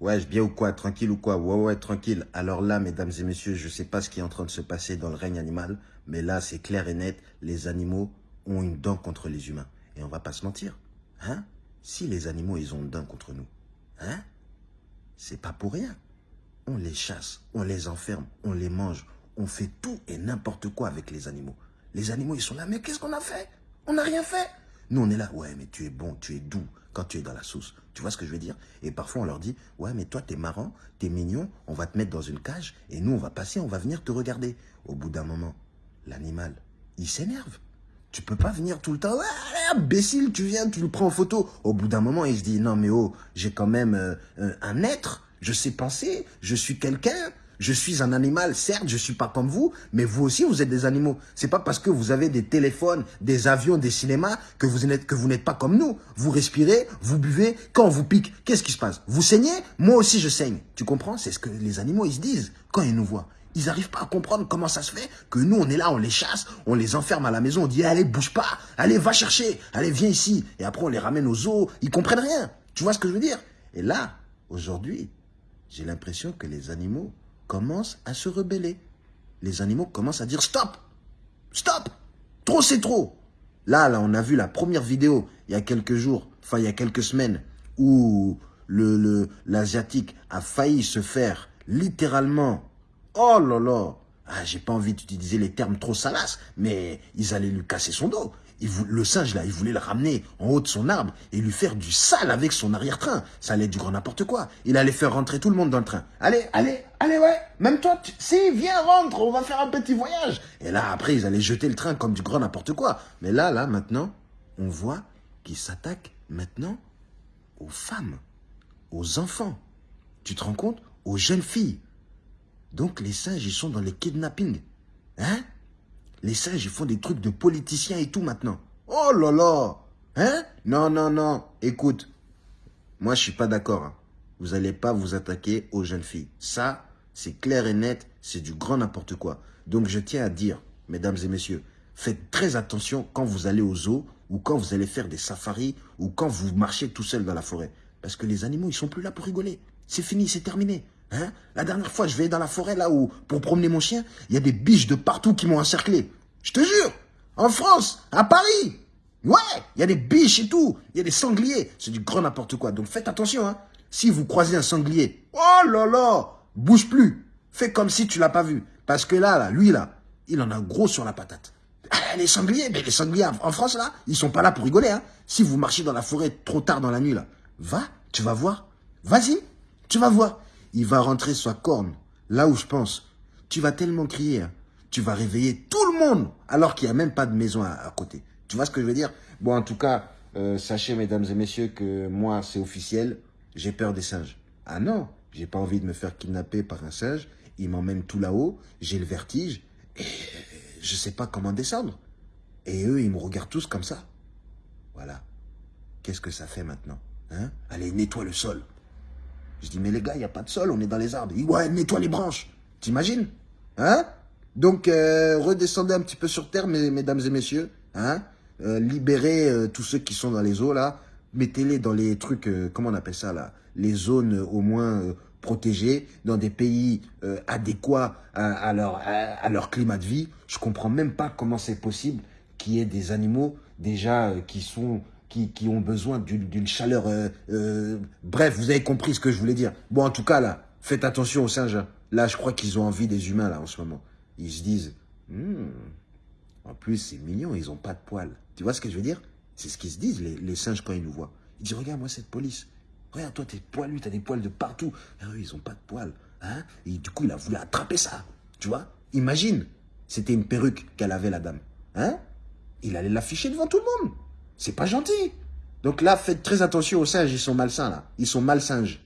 Ouais, bien ou quoi Tranquille ou quoi? Ouais, ouais, tranquille. Alors là, mesdames et messieurs, je sais pas ce qui est en train de se passer dans le règne animal, mais là, c'est clair et net, les animaux ont une dent contre les humains. Et on va pas se mentir. Hein? Si les animaux, ils ont une dent contre nous, hein? C'est pas pour rien. On les chasse, on les enferme, on les mange, on fait tout et n'importe quoi avec les animaux. Les animaux, ils sont là, mais qu'est-ce qu'on a fait? On n'a rien fait. Nous, on est là, ouais, mais tu es bon, tu es doux quand tu es dans la sauce. Tu vois ce que je veux dire? Et parfois, on leur dit, ouais, mais toi, t'es marrant, t'es mignon, on va te mettre dans une cage, et nous, on va passer, on va venir te regarder. Au bout d'un moment, l'animal, il s'énerve. Tu peux pas venir tout le temps, ouais, imbécile, tu viens, tu le prends en photo. Au bout d'un moment, il se dit, non, mais oh, j'ai quand même euh, euh, un être, je sais penser, je suis quelqu'un, je suis un animal, certes, je suis pas comme vous, mais vous aussi, vous êtes des animaux. C'est pas parce que vous avez des téléphones, des avions, des cinémas que vous n'êtes que vous n'êtes pas comme nous. Vous respirez, vous buvez. Quand on vous pique, qu'est-ce qui se passe? Vous saignez? Moi aussi, je saigne. Tu comprends? C'est ce que les animaux ils se disent quand ils nous voient. Ils n'arrivent pas à comprendre comment ça se fait que nous, on est là, on les chasse, on les enferme à la maison, on dit allez, bouge pas, allez, va chercher, allez, viens ici. Et après, on les ramène aux zoos. Ils comprennent rien. Tu vois ce que je veux dire? Et là, aujourd'hui, j'ai l'impression que les animaux commencent à se rebeller. Les animaux commencent à dire stop, stop, trop c'est trop. Là, là, on a vu la première vidéo il y a quelques jours, enfin il y a quelques semaines, où le l'asiatique a failli se faire littéralement, oh là là, ah, j'ai pas envie d'utiliser les termes trop salaces, mais ils allaient lui casser son dos le singe, là, il voulait le ramener en haut de son arbre et lui faire du sale avec son arrière-train. Ça allait être du grand n'importe quoi. Il allait faire rentrer tout le monde dans le train. Allez, allez, allez, ouais. Même toi, si, viens, rentre, on va faire un petit voyage. Et là, après, ils allaient jeter le train comme du grand n'importe quoi. Mais là, là, maintenant, on voit qu'ils s'attaquent maintenant aux femmes, aux enfants. Tu te rends compte? Aux jeunes filles. Donc, les singes, ils sont dans les kidnappings. Hein? Les singes, font des trucs de politiciens et tout maintenant. Oh là là Hein? Non, non, non. Écoute, moi, je suis pas d'accord. Hein. Vous allez pas vous attaquer aux jeunes filles. Ça, c'est clair et net, c'est du grand n'importe quoi. Donc, je tiens à dire, mesdames et messieurs, faites très attention quand vous allez aux zoo ou quand vous allez faire des safaris ou quand vous marchez tout seul dans la forêt. Parce que les animaux, ils sont plus là pour rigoler. C'est fini, c'est terminé. Hein? La dernière fois, je vais dans la forêt, là où, pour promener mon chien, il y a des biches de partout qui m'ont encerclé. Je te jure, en France, à Paris, ouais, il y a des biches et tout, il y a des sangliers, c'est du grand n'importe quoi. Donc faites attention, hein. Si vous croisez un sanglier, oh là là, bouge plus, fais comme si tu l'as pas vu. Parce que là, là, lui là, il en a gros sur la patate. Ah, les sangliers, mais les sangliers en France là, ils sont pas là pour rigoler, hein. Si vous marchez dans la forêt trop tard dans la nuit là, va, tu vas voir. Vas-y, tu vas voir. Il va rentrer sa corne, là où je pense. Tu vas tellement crier, hein tu vas réveiller tout le monde alors qu'il n'y a même pas de maison à, côté. Tu vois ce que je veux dire? Bon, en tout cas, euh, sachez, mesdames et messieurs, que moi, c'est officiel, j'ai peur des singes. Ah non, j'ai pas envie de me faire kidnapper par un singe. Il m'emmène tout là-haut, j'ai le vertige, et je sais pas comment descendre. Et eux, ils me regardent tous comme ça. Voilà. Qu'est-ce que ça fait maintenant hein? Allez, nettoie le sol. Je dis, mais les gars, il n'y a pas de sol, on est dans les arbres. ouais, nettoie les branches. T'imagines Hein? Donc, euh, redescendez un petit peu sur terre, mesdames et messieurs. Hein? Euh, libérez euh, tous ceux qui sont dans les eaux, là. Mettez-les dans les trucs, comment on appelle ça, là? Les zones au moins protégées, dans des pays adéquats à, leur, à, leur climat de vie. Je comprends même pas comment c'est possible qu'il y ait des animaux, déjà, qui sont... Qui, ont besoin d'une chaleur... bref, vous avez compris ce que je voulais dire. Bon, en tout cas, là, faites attention aux singes. Hein. Là, je crois qu'ils ont envie des humains, là, en ce moment ils se disent, hmm, en plus c'est mignon, ils n'ont pas de poils. Tu vois ce que je veux dire? C'est ce qu'ils se disent, les, singes, quand ils nous voient. Ils disent, regarde, moi, cette police. Regarde, toi, t'es poilu, t'as des poils de partout. Ah eux, ils n'ont pas de poils. Hein Et du coup, il a voulu attraper ça. Tu vois Imagine, c'était une perruque qu'elle avait, la dame. Hein Il allait l'afficher devant tout le monde. C'est pas gentil. Donc là, faites très attention aux singes, ils sont malsains, là. Ils sont malsinges.